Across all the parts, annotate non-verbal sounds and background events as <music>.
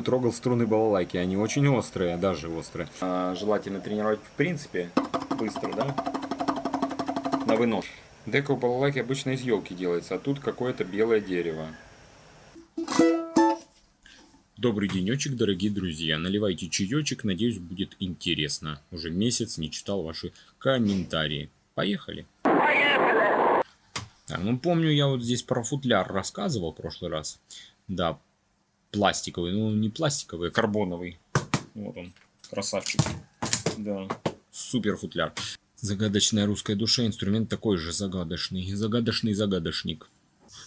Трогал струны балалайки, они очень острые, даже острые. А, желательно тренировать в принципе быстро, да? На вынос. Дека у балалайки обычно из елки делается, а тут какое-то белое дерево. Добрый денечек, дорогие друзья. Наливайте чаечек, надеюсь, будет интересно. Уже месяц не читал ваши комментарии. Поехали. Поехали. Так, ну помню, я вот здесь про футляр рассказывал в прошлый раз. Да, пластиковый, ну не пластиковый, а карбоновый. Вот он, красавчик. Да, супер футляр. Загадочная русская душа, инструмент такой же загадочный. Загадочный загадочник.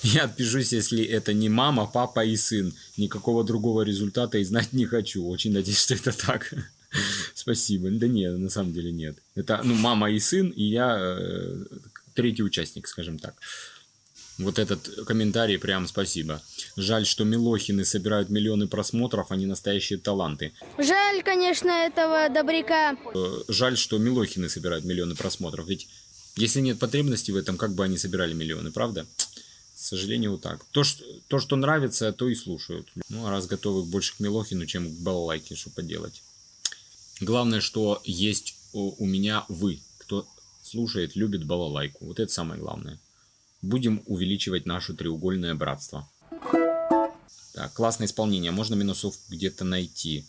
Я отпишусь, если это не мама, папа и сын. Никакого другого результата и знать не хочу. Очень надеюсь, что это так. Спасибо. Да нет, на самом деле нет. Это ну, мама и сын, и я э, третий участник, скажем так. Вот этот комментарий прям спасибо. Жаль, что Милохины собирают миллионы просмотров, они настоящие таланты. Жаль, конечно, этого добряка. Э, жаль, что Милохины собирают миллионы просмотров. Ведь если нет потребности в этом, как бы они собирали миллионы, правда? К сожалению, вот так. То, что, то, что нравится, то и слушают. Ну, а раз готовы больше к Милохину, чем к балалайке, что поделать. Главное, что есть у, у меня вы, кто слушает, любит балалайку. Вот это самое главное будем увеличивать наше треугольное братство. Так, классное исполнение. Можно минусов где-то найти.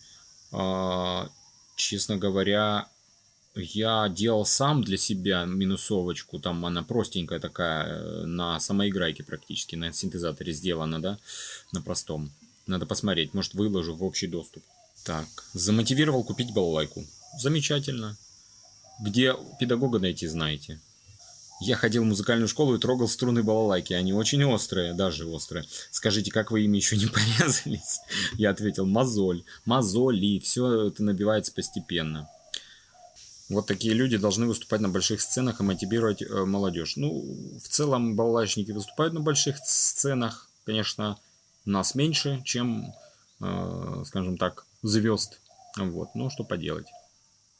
А, честно говоря, я делал сам для себя минусовочку. Там она простенькая такая, э, на самоиграйке практически, на синтезаторе сделана, да, на простом. Надо посмотреть, может выложу в общий доступ. Так, замотивировал купить балалайку. Замечательно. Где педагога найти, знаете. Я ходил в музыкальную школу и трогал струны балалайки. Они очень острые, даже острые. Скажите, как вы ими еще не <laughs> порезались? Я ответил, мозоль, мозоли. Все это набивается постепенно. Вот такие люди должны выступать на больших сценах и мотивировать э, молодежь. Ну, в целом балалайчники выступают на больших сценах. Конечно, нас меньше, чем, э, скажем так, звезд. Вот, ну что поделать.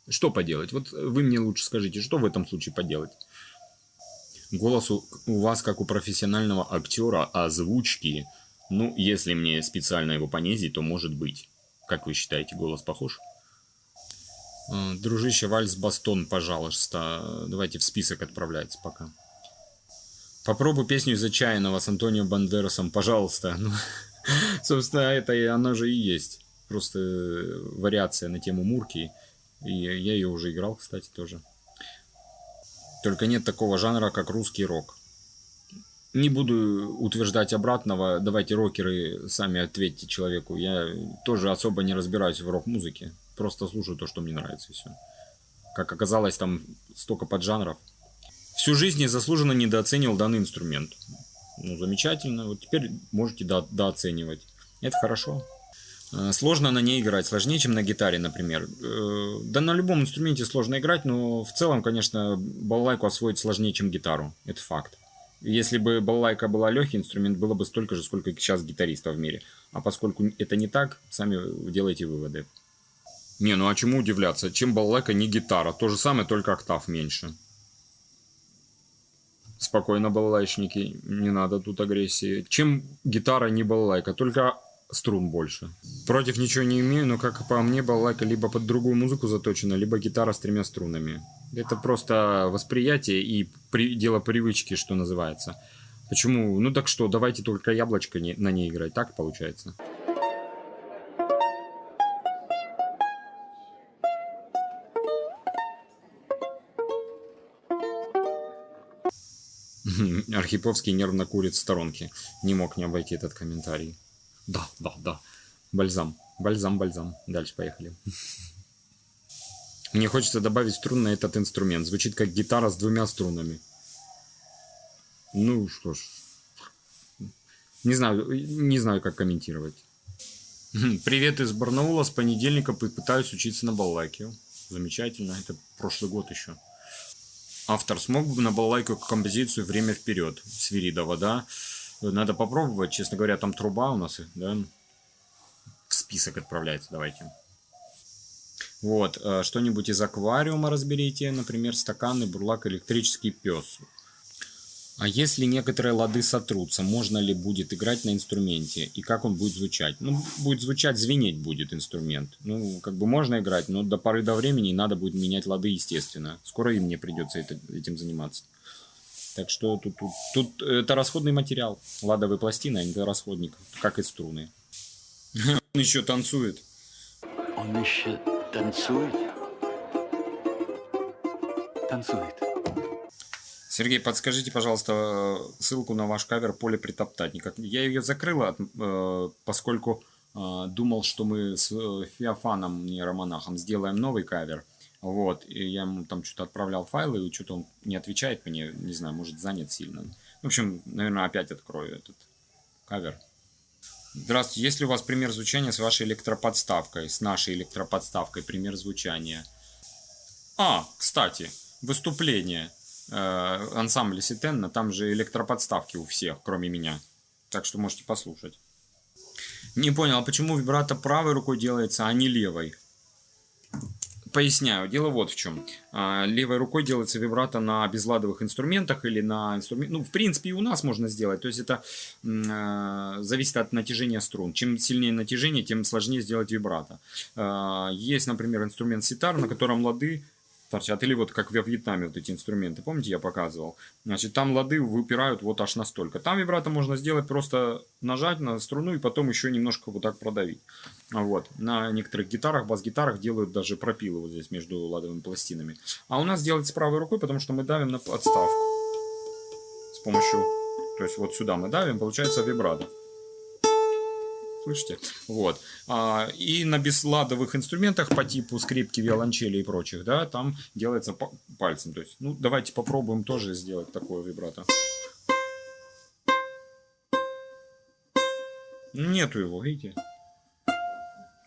Что поделать? Вот вы мне лучше скажите, что в этом случае поделать? Голос у, у вас как у профессионального актера, озвучки. Ну, если мне специально его понизить, то может быть. Как вы считаете, голос похож? А, дружище, вальс Бастон, пожалуйста. Давайте в список отправляйте пока. Попробуй песню из «Отчаянного» с Антонио Бандерасом, пожалуйста. Ну, <laughs> собственно, это и оно же и есть. Просто вариация на тему Мурки. И я ее уже играл, кстати, тоже. Только нет такого жанра, как русский рок. Не буду утверждать обратного, давайте рокеры сами ответьте человеку. Я тоже особо не разбираюсь в рок-музыке, просто слушаю то, что мне нравится и все. Как оказалось, там столько поджанров. Всю жизнь я заслуженно недооценивал данный инструмент. Ну, замечательно. Вот теперь можете до дооценивать. Это хорошо. Э, сложно на ней играть, сложнее, чем на гитаре, например. Э, да на любом инструменте сложно играть, но в целом, конечно, балалайку освоить сложнее, чем гитару. Это факт. Если бы балалайка была легкий инструмент, было бы столько же, сколько сейчас гитаристов в мире. А поскольку это не так, сами делайте выводы. Не, ну а чему удивляться? Чем балалайка не гитара? То же самое, только октав меньше. Спокойно, балалайчники, не надо тут агрессии. Чем гитара не балалайка? Только струн больше. Против ничего не имею, но как по мне балалайка либо под другую музыку заточена, либо гитара с тремя струнами. Это просто восприятие и при, дело привычки, что называется. Почему? Ну так что, давайте только яблочко не, на ней играть, так получается? Архиповский нервно курит в сторонке. Не мог не обойти этот комментарий. Да, да, да. Бальзам. Бальзам, бальзам. Дальше поехали. Мне хочется добавить струн на этот инструмент. Звучит как гитара с двумя струнами. Ну что ж. Не знаю, не знаю, как комментировать. Привет из Барнаула. С понедельника пытаюсь учиться на балалайке. Замечательно. Это прошлый год еще. Автор смог бы на балалайку композицию «Время вперед» Свиридова, да? Надо попробовать. Честно говоря, там труба у нас, да, в список отправляется. Давайте. Вот, э, что-нибудь из аквариума разберите, например, стаканы, бурлак, электрический пес. А если некоторые лады сотрутся, можно ли будет играть на инструменте? И как он будет звучать? Ну, будет звучать, звенеть будет инструмент. Ну, как бы можно играть, но до поры до времени надо будет менять лады, естественно. Скоро и мне придется это, этим заниматься. Так что тут, тут, тут это расходный материал. Ладовые пластины, они это расходник, как и струны. <laughs> Он еще танцует. Он еще танцует? Танцует. Сергей, подскажите, пожалуйста, ссылку на ваш кавер «Поле притоптать». Никак... Я ее закрыла, э, поскольку э, думал, что мы с э, Феофаном, нейромонахом, сделаем новый кавер. Вот, и я ему там что-то отправлял файлы, и что-то он не отвечает мне, не знаю, может занят сильно. В общем, наверное, опять открою этот кавер. Здравствуйте, есть ли у вас пример звучания с вашей электроподставкой, с нашей электроподставкой, пример звучания? А, кстати, выступление э, ансамбля Ситенна, там же электроподставки у всех, кроме меня. Так что можете послушать. Не понял, а почему вибрато правой рукой делается, а не левой? Поясняю, дело вот в чем. А, левой рукой делается вибрато на безладовых инструментах или на инструмент. Ну, в принципе, и у нас можно сделать. То есть это э, зависит от натяжения струн. Чем сильнее натяжение, тем сложнее сделать вибрато. Э, есть, например, инструмент ситар, на котором лады торчат. Или вот как во Вьетнаме вот эти инструменты, помните, я показывал? Значит, там лады выпирают вот аж настолько. Там вибрато можно сделать просто нажать на струну и потом еще немножко вот так продавить. Вот. На некоторых гитарах, бас-гитарах делают даже пропилы вот здесь между ладовыми пластинами. А у нас делается правой рукой, потому что мы давим на подставку. С помощью... То есть вот сюда мы давим, получается вибрато слышите? Вот. А, и на бесладовых инструментах по типу скрипки, виолончели и прочих, да, там делается пальцем. То есть, ну, давайте попробуем тоже сделать такое вибрато. Нету его, видите?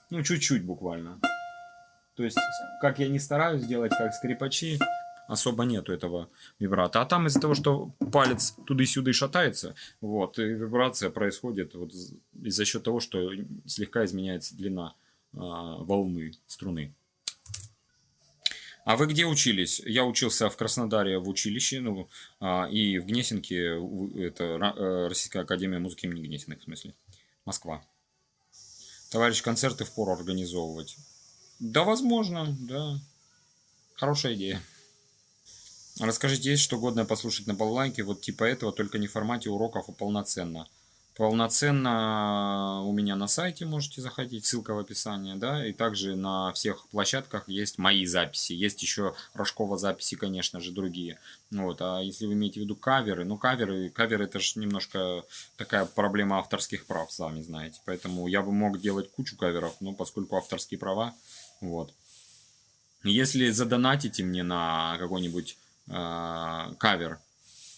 Ну, чуть-чуть буквально. То есть, как я не стараюсь сделать, как скрипачи, особо нету этого вибрата. А там из-за того, что палец туда-сюда шатается, вот, и вибрация происходит вот и за счет того, что слегка изменяется длина а, волны струны. А вы где учились? Я учился в Краснодаре в училище, ну, а, и в Гнесинке, это э, Российская Академия музыки имени Гнесиных, в смысле, Москва. Товарищ, концерты в пору организовывать. Да, возможно, да. Хорошая идея. Расскажите, есть что годное послушать на балалайке, вот типа этого, только не в формате уроков, а полноценно. Полноценно у меня на сайте можете заходить, ссылка в описании, да, и также на всех площадках есть мои записи, есть еще Рожкова записи, конечно же, другие. Вот, а если вы имеете в виду каверы, ну каверы, каверы это же немножко такая проблема авторских прав, сами знаете, поэтому я бы мог делать кучу каверов, но поскольку авторские права, вот. Если задонатите мне на какой-нибудь кавер.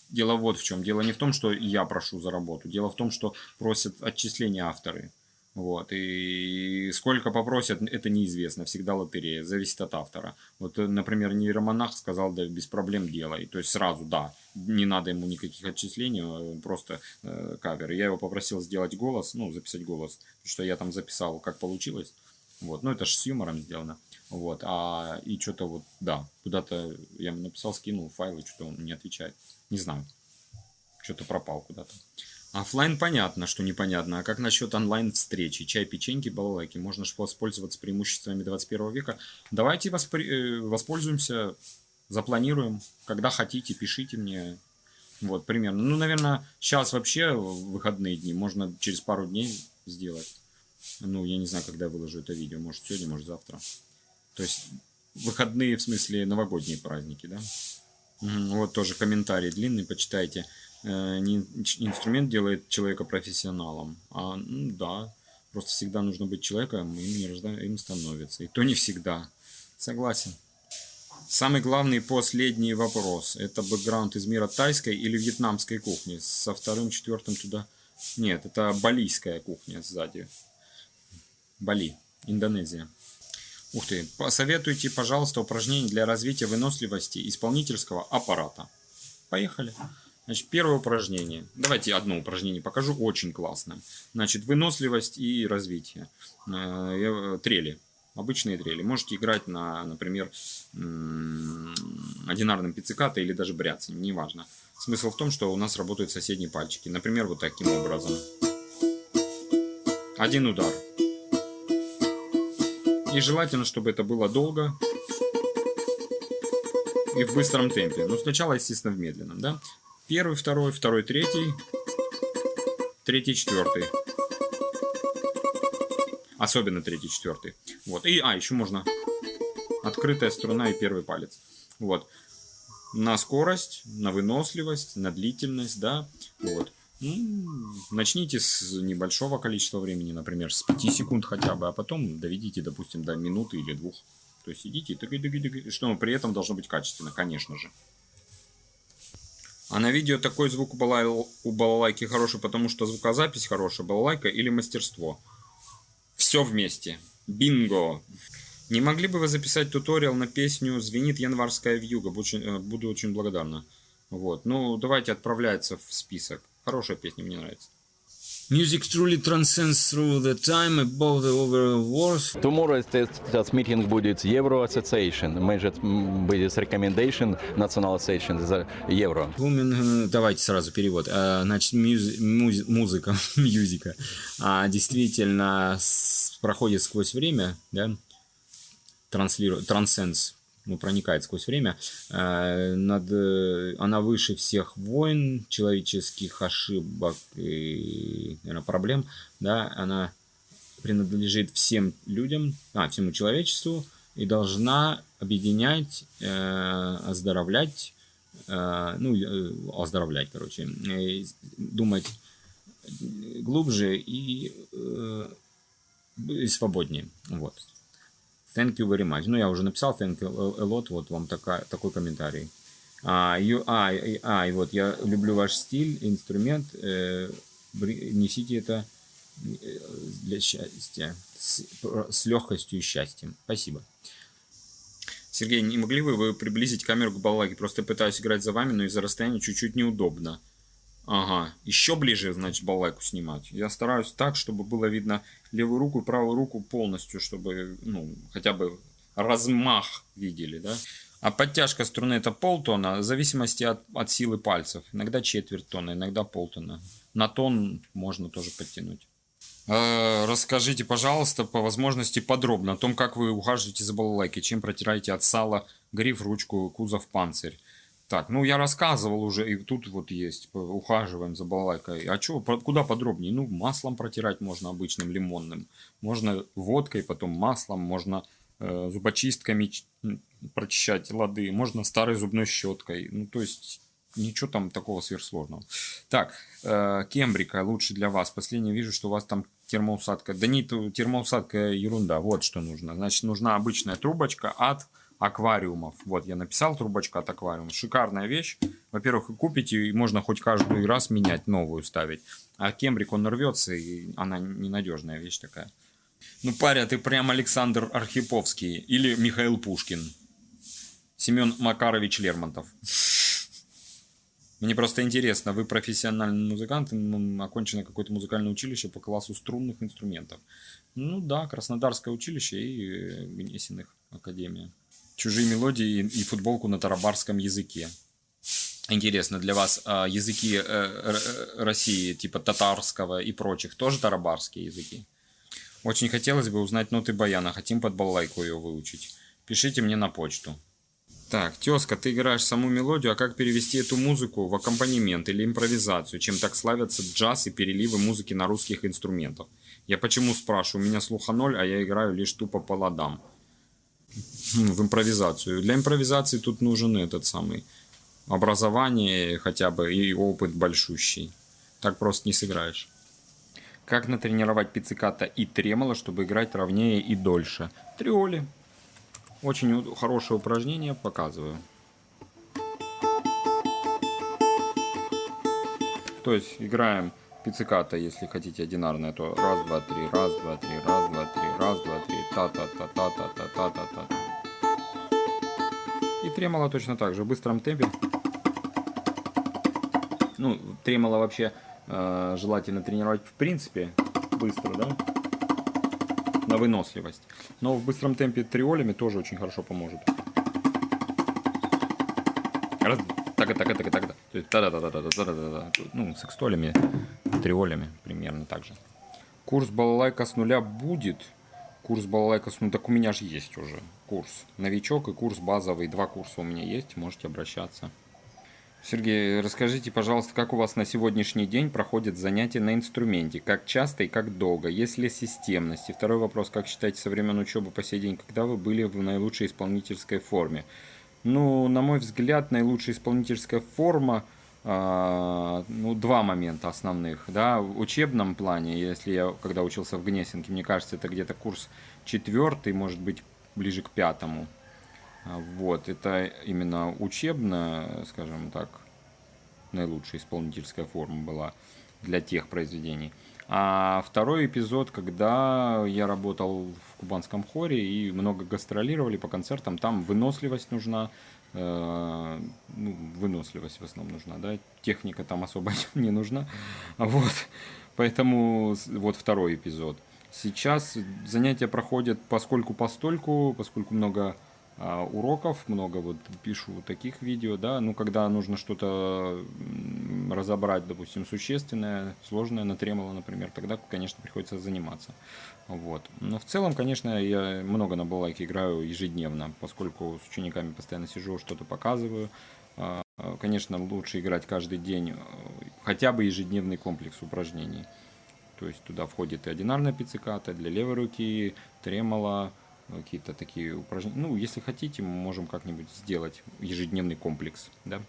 Дело вот в чем. Дело не в том, что я прошу за работу. Дело в том, что просят отчисления авторы. Вот. И сколько попросят, это неизвестно. Всегда лотерея. Зависит от автора. Вот, например, нейромонах сказал, да, без проблем делай. То есть сразу, да, не надо ему никаких отчислений, просто э, кавер. Я его попросил сделать голос, ну, записать голос. Потому что я там записал, как получилось. Вот. Ну, это же с юмором сделано. Вот, а и что-то вот, да, куда-то я написал, скинул файлы, что-то он не отвечает. Не знаю, что-то пропал куда-то. Оффлайн понятно, что непонятно. А как насчет онлайн-встречи? Чай, печеньки, балалайки. Можно же воспользоваться преимуществами 21 века. Давайте воспри... Э, воспользуемся, запланируем. Когда хотите, пишите мне. Вот, примерно. Ну, наверное, сейчас вообще выходные дни. Можно через пару дней сделать. Ну, я не знаю, когда я выложу это видео. Может, сегодня, может, завтра. То есть выходные, в смысле новогодние праздники, да? Вот тоже комментарий длинный, почитайте. Э, не инструмент делает человека профессионалом, а ну, да, просто всегда нужно быть человеком, им, не рожда... им становится. И то не всегда. Согласен. Самый главный последний вопрос. Это бэкграунд из мира тайской или вьетнамской кухни? Со вторым, четвертым туда... Нет, это балийская кухня сзади. Бали, Индонезия. Ух ты, посоветуйте, пожалуйста, упражнения для развития выносливости исполнительского аппарата. Поехали. Значит, первое упражнение. Давайте одно упражнение покажу, очень классное. Значит, выносливость и развитие. Э, трели, обычные трели. Можете играть на, например, одинарным пицциката или даже бряцанием, неважно. Смысл в том, что у нас работают соседние пальчики. Например, вот таким образом. Один удар. И желательно, чтобы это было долго и в быстром темпе. Но сначала, естественно, в медленном, да? Первый, второй, второй, третий, третий, четвертый. Особенно третий, четвертый. Вот. И, а, еще можно открытая струна и первый палец. Вот. На скорость, на выносливость, на длительность, да. Вот. Начните с небольшого количества времени, например, с 5 секунд хотя бы, а потом доведите, допустим, до минуты или двух. То есть идите, тыгай, тыгай, тыгай, что при этом должно быть качественно, конечно же. А на видео такой звук у, балалайки хороший, потому что звукозапись хорошая, балалайка или мастерство. Все вместе. Бинго! Не могли бы вы записать туториал на песню «Звенит январская вьюга»? Э, буду очень благодарна. Вот. Ну, давайте отправляется в список. Хорошая песня, мне нравится. Music truly transcends through the time above the overall wars. Tomorrow этот митинг будет Euro Association. Может будет recommendation National Association за Евро. Women, давайте сразу перевод. А, значит, мюз, муз, музыка, <laughs> мюзика а, действительно с, проходит сквозь время, да, транслирует, трансценс ну, проникает сквозь время, э, над, э, она выше всех войн, человеческих ошибок и наверное, проблем, да, она принадлежит всем людям, а, всему человечеству и должна объединять, э, оздоровлять, э, ну, э, оздоровлять, короче, э, думать глубже и, э, и свободнее, вот. Thank you very much. Ну, я уже написал thank you a lot, вот вам такая, такой комментарий. А, you, а, и, а, и вот, я люблю ваш стиль, инструмент, э, несите это э, для счастья, с, с легкостью и счастьем. Спасибо. Сергей, не могли бы вы приблизить камеру к балалайке? Просто пытаюсь играть за вами, но из-за расстояния чуть-чуть неудобно. Ага, еще ближе, значит, балалайку снимать. Я стараюсь так, чтобы было видно левую руку и правую руку полностью, чтобы, ну, хотя бы размах видели, да. А подтяжка струны это полтона, в зависимости от, от силы пальцев. Иногда четверть тона, иногда полтона. На тон можно тоже подтянуть. Э, расскажите, пожалуйста, по возможности подробно о том, как вы ухаживаете за балалайкой, чем протираете от сала гриф, ручку, кузов, панцирь. Так, ну я рассказывал уже, и тут вот есть, ухаживаем за балалайкой. А что, куда подробнее? Ну, маслом протирать можно обычным, лимонным. Можно водкой, потом маслом, можно э, зубочистками прочищать лады, можно старой зубной щеткой. Ну, то есть, ничего там такого сверхсложного. Так, э, кембрика лучше для вас. Последнее вижу, что у вас там термоусадка. Да не термоусадка ерунда, вот что нужно. Значит, нужна обычная трубочка от аквариумов. Вот, я написал трубочка от аквариума. Шикарная вещь. Во-первых, купите, и можно хоть каждый раз менять, новую ставить. А кембрик, он рвется, и она ненадежная вещь такая. Ну, паря, ты прям Александр Архиповский или Михаил Пушкин. Семен Макарович Лермонтов. Мне просто интересно, вы профессиональный музыкант, окончено какое-то музыкальное училище по классу струнных инструментов. Ну да, Краснодарское училище и э, Гнесиных академия чужие мелодии и футболку на тарабарском языке. Интересно, для вас а, языки э, России, типа татарского и прочих, тоже тарабарские языки? Очень хотелось бы узнать ноты баяна, хотим под балалайку ее выучить. Пишите мне на почту. Так, тезка, ты играешь саму мелодию, а как перевести эту музыку в аккомпанемент или импровизацию, чем так славятся джаз и переливы музыки на русских инструментах? Я почему спрашиваю, у меня слуха ноль, а я играю лишь тупо по ладам в импровизацию. Для импровизации тут нужен этот самый образование хотя бы и опыт большущий. Так просто не сыграешь. Как натренировать пицциката и тремоло, чтобы играть ровнее и дольше? Триоли. Очень хорошее упражнение, показываю. То есть играем пицциката, если хотите одинарное, то раз, два, три, раз, два, три, раз, два, три, раз, два, три, та-та-та-та-та-та-та-та-та. И тремоло точно так же, в быстром темпе. Ну, тремоло вообще э, желательно тренировать в принципе быстро, да, на выносливость. Но в быстром темпе триолями тоже очень хорошо поможет. раз, так, так, так, так, так, то есть та да да да да да да да ну, с экстолями, триолями примерно так же. Курс балалайка с нуля будет. Курс балалайка с нуля, так у меня же есть уже курс. Новичок и курс базовый, два курса у меня есть, можете обращаться. Сергей, расскажите, пожалуйста, как у вас на сегодняшний день проходят занятия на инструменте? Как часто и как долго? Есть ли системность? И второй вопрос, как считаете, со времен учебы по сей день, когда вы были в наилучшей исполнительской форме? Ну, на мой взгляд, наилучшая исполнительская форма, э, ну, два момента основных, да, в учебном плане, если я, когда учился в Гнесинке, мне кажется, это где-то курс четвертый, может быть, ближе к пятому, вот, это именно учебная, скажем так, наилучшая исполнительская форма была для тех произведений. А второй эпизод, когда я работал в кубанском хоре и много гастролировали по концертам, там выносливость нужна, э, ну, выносливость в основном нужна, да, техника там особо <laughs> не нужна, вот, поэтому вот второй эпизод. Сейчас занятия проходят поскольку постольку, поскольку много а, уроков, много вот пишу таких видео, да, ну, когда нужно что-то разобрать, допустим, существенное, сложное на тремоло, например, тогда, конечно, приходится заниматься, вот. Но в целом, конечно, я много на балалайке играю ежедневно, поскольку с учениками постоянно сижу, что-то показываю, а, конечно, лучше играть каждый день, хотя бы ежедневный комплекс упражнений, то есть туда входит и одинарная пицциката для левой руки, тремоло, какие-то такие упражнения. Ну, если хотите, мы можем как-нибудь сделать ежедневный комплекс, да,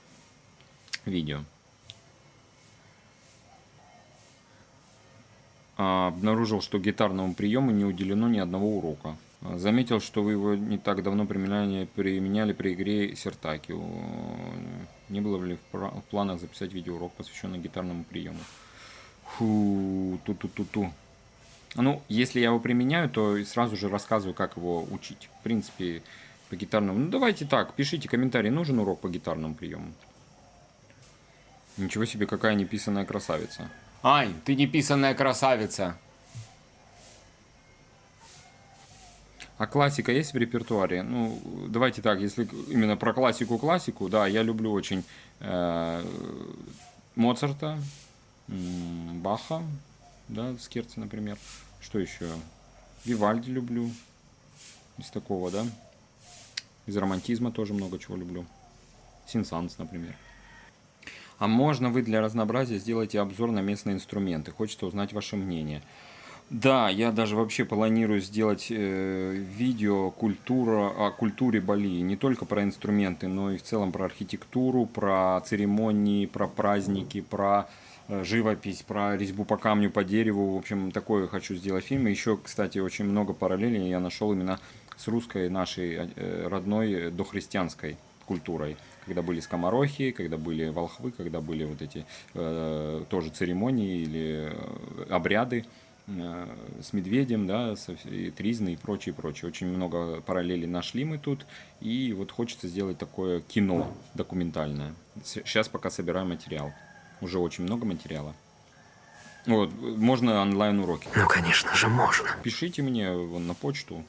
видео. А, обнаружил, что гитарному приему не уделено ни одного урока. А, заметил, что вы его не так давно применяли, применяли при игре Сертаки. Не было ли в планах записать видеоурок, посвященный гитарному приему? Фу, ту-ту-ту-ту. Ну, если я его применяю, то сразу же рассказываю, как его учить. В принципе, по гитарному. Ну, давайте так, пишите комментарий, нужен урок по гитарному приему. Ничего себе, какая неписанная красавица. Ай, ты неписанная красавица. А классика есть в репертуаре? Ну, давайте так, если именно про классику-классику, да, я люблю очень э, Моцарта, Баха, да, Скерца, например. Что еще? Вивальди люблю. Из такого, да. Из романтизма тоже много чего люблю. Синсанс, например. А можно вы для разнообразия сделаете обзор на местные инструменты? Хочется узнать ваше мнение. Да, я даже вообще планирую сделать э, видео культура, о культуре Бали. Не только про инструменты, но и в целом про архитектуру, про церемонии, про праздники, про живопись, про резьбу по камню, по дереву. В общем, такое хочу сделать фильм. еще, кстати, очень много параллелей я нашел именно с русской нашей э, родной э, дохристианской культурой. Когда были скоморохи, когда были волхвы, когда были вот эти э, тоже церемонии или обряды э, с медведем, да, с, и тризны и прочее, прочее. Очень много параллелей нашли мы тут. И вот хочется сделать такое кино документальное. Сейчас пока собираем материал. Уже очень много материала. Вот, можно онлайн-уроки. Ну, конечно же, можно. Пишите мне на почту.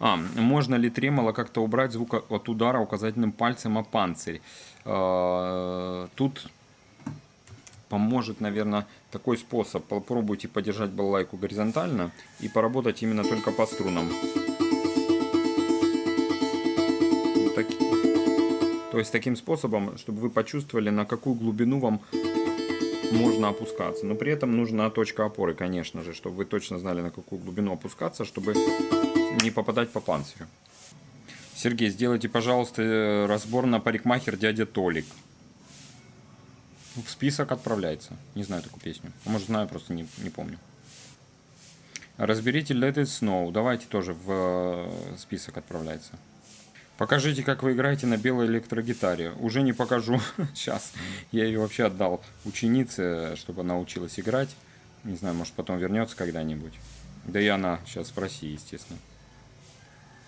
А, можно ли тремоло как-то убрать звук от удара указательным пальцем о панцирь? А, тут поможет, наверное, такой способ. Попробуйте подержать балалайку горизонтально и поработать именно только по струнам. То есть таким способом, чтобы вы почувствовали, на какую глубину вам можно опускаться. Но при этом нужна точка опоры, конечно же, чтобы вы точно знали, на какую глубину опускаться, чтобы не попадать по панцирю. Сергей, сделайте, пожалуйста, разбор на парикмахер дядя Толик. В список отправляется. Не знаю такую песню. А может знаю, просто не, не помню. Разберите Let It Snow. Давайте тоже в э, список отправляется. Покажите, как вы играете на белой электрогитаре. Уже не покажу. <laughs> Сейчас. Я ее вообще отдал ученице, чтобы она училась играть. Не знаю, может потом вернется когда-нибудь. Да и она сейчас России, естественно.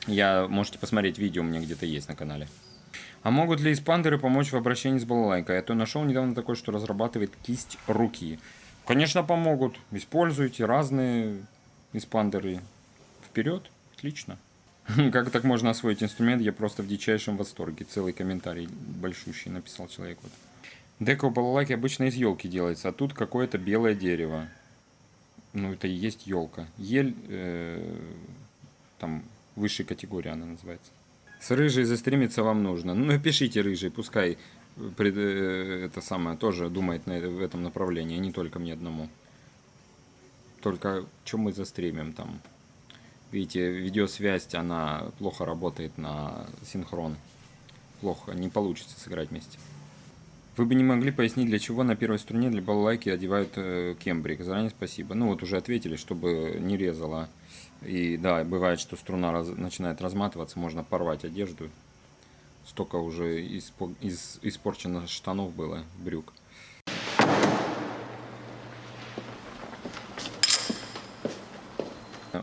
Я, можете посмотреть видео, у меня где-то есть на канале. А могут ли испандеры помочь в обращении с балалайкой? Я то нашел недавно такой, что разрабатывает кисть руки. Конечно, помогут. Используйте разные испандеры. Вперед. Отлично. <laughs> Как так можно освоить инструмент? Я просто в дичайшем восторге. Целый комментарий большущий написал человек. Вот. Деко балалайки обычно из елки делается, а тут какое-то белое дерево. Ну, это и есть елка. Ель, э, там, высшей категории она называется. С рыжей застримиться вам нужно. Ну, напишите рыжий, пускай пред- э, это самое тоже думает на, в этом направлении, а не только мне одному. Только что мы застримим там? Видите, видеосвязь, она плохо работает на синхрон. Плохо, не получится сыграть вместе. Вы бы не могли пояснить, для чего на первой струне для балалайки одевают э, кембрик? Заранее спасибо. Ну вот уже ответили, чтобы не резало. И да, бывает, что струна раз- начинает разматываться, можно порвать одежду. Столько уже испо- из- испорчено штанов было, брюк.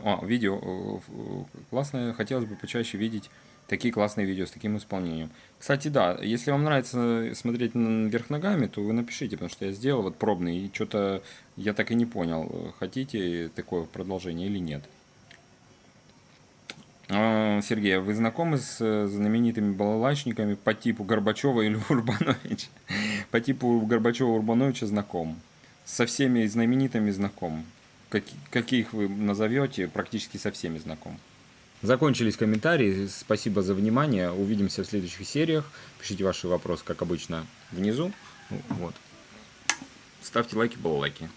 О, видео э, э, классное. Хотелось бы почаще видеть такие классные видео с таким исполнением. Кстати, да, если вам нравится смотреть на- вверх ногами, то вы напишите, потому что я сделал вот пробный, и что-то я так и не понял, хотите такое продолжение или нет. А, Сергей, а вы знакомы с э, знаменитыми балалайчниками по типу Горбачева или Урбановича? <laughs> По типу Горбачева Урбановича знаком. Со всеми знаменитыми знаком. Каки- Каких вы назовете, практически со всеми знаком. Закончились комментарии. Спасибо за внимание. Увидимся в следующих сериях. Пишите ваши вопросы, как обычно, внизу. Ну, Вот. Ставьте лайки, балалайки.